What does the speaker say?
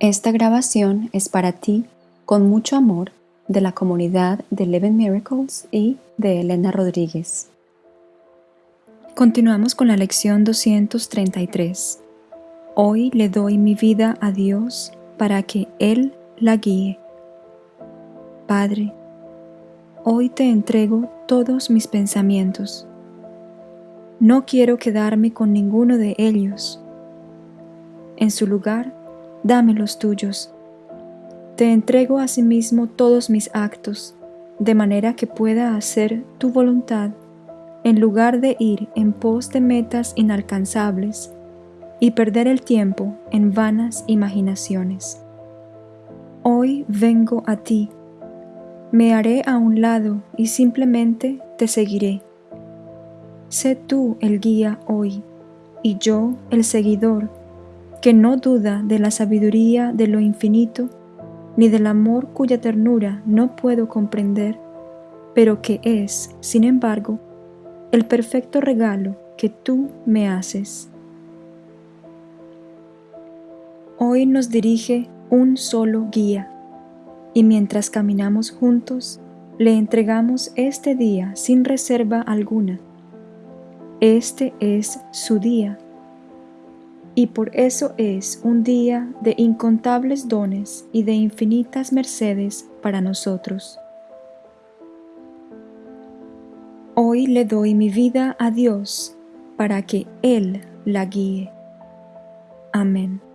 Esta grabación es para ti, con mucho amor, de la comunidad de Eleven Miracles y de Elena Rodríguez. Continuamos con la lección 233. Hoy le doy mi vida a Dios para que Él la guíe. Padre, hoy te entrego todos mis pensamientos. No quiero quedarme con ninguno de ellos. En su lugar, dame los tuyos. Te entrego asimismo todos mis actos, de manera que pueda hacer tu voluntad, en lugar de ir en pos de metas inalcanzables y perder el tiempo en vanas imaginaciones. Hoy vengo a ti, me haré a un lado y simplemente te seguiré. Sé tú el guía hoy, y yo el seguidor que no duda de la sabiduría de lo infinito, ni del amor cuya ternura no puedo comprender, pero que es, sin embargo, el perfecto regalo que tú me haces. Hoy nos dirige un solo guía, y mientras caminamos juntos, le entregamos este día sin reserva alguna. Este es su día y por eso es un día de incontables dones y de infinitas mercedes para nosotros. Hoy le doy mi vida a Dios para que Él la guíe. Amén.